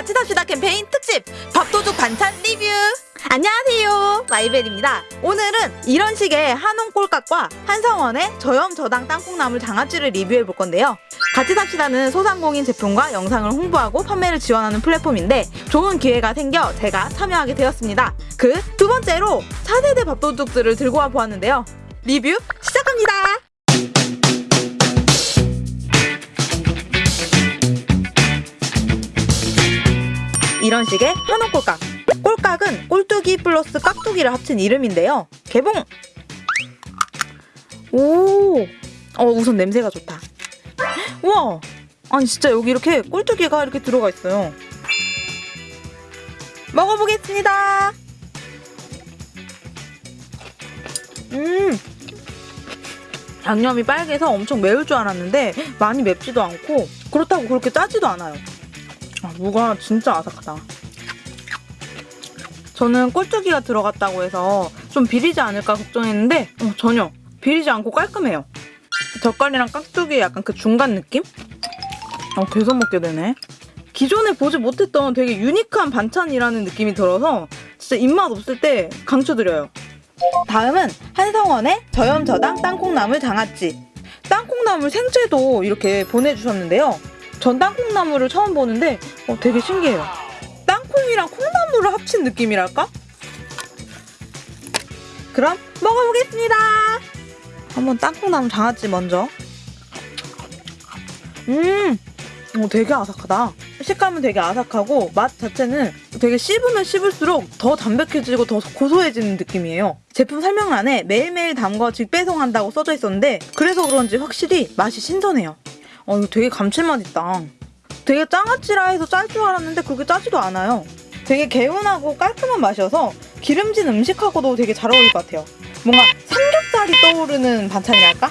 같이 삽시다 캠페인 특집 밥도둑 반찬 리뷰. 안녕하세요. 마이벨입니다. 오늘은 이런 식의 한옥 꼴깍과 한성원의 저염 저당 땅콩나물 장아찌를 리뷰해 볼 건데요. 같이 삽시다는 소상공인 제품과 영상을 홍보하고 판매를 지원하는 플랫폼인데 좋은 기회가 생겨 제가 참여하게 되었습니다. 그 두 번째로 4세대 밥도둑들을 들고 와 보았는데요. 리뷰 시작 이런 식의 한옥 꼴깍. 꼴깍은 꼴뚜기 플러스 깍두기를 합친 이름인데요. 개봉! 오! 어, 우선 냄새가 좋다. 우와! 아니, 진짜 여기 이렇게 꼴뚜기가 이렇게 들어가 있어요. 먹어보겠습니다. 음! 양념이 빨개서 엄청 매울 줄 알았는데 많이 맵지도 않고 그렇다고 그렇게 짜지도 않아요. 아, 무가 진짜 아삭하다. 저는 꼴뚜기가 들어갔다고 해서 좀 비리지 않을까 걱정했는데 어, 전혀 비리지 않고 깔끔해요. 젓갈이랑 깍두기의 약간 그 중간 느낌? 어, 계속 먹게 되네. 기존에 보지 못했던 되게 유니크한 반찬이라는 느낌이 들어서 진짜 입맛 없을 때 강추드려요. 다음은 한성원의 저염저당 땅콩나물 장아찌. 땅콩나물 생채도 이렇게 보내주셨는데요. 전 땅콩나물을 처음 보는데 어, 되게 신기해요. 땅콩이랑 콩나물을 합친 느낌이랄까? 그럼 먹어보겠습니다. 한번 땅콩나물 장아찌 먼저. 음, 어, 되게 아삭하다. 식감은 되게 아삭하고 맛 자체는 되게 씹으면 씹을수록 더 담백해지고 더 고소해지는 느낌이에요. 제품 설명란에 매일매일 담궈 직배송한다고 써져 있었는데 그래서 그런지 확실히 맛이 신선해요. 어, 이거 되게 감칠맛 있다. 되게 장아찌라 해서 짤 줄 알았는데 그렇게 짜지도 않아요. 되게 개운하고 깔끔한 맛이어서 기름진 음식하고도 되게 잘 어울릴 것 같아요. 뭔가 삼겹살이 떠오르는 반찬이랄까?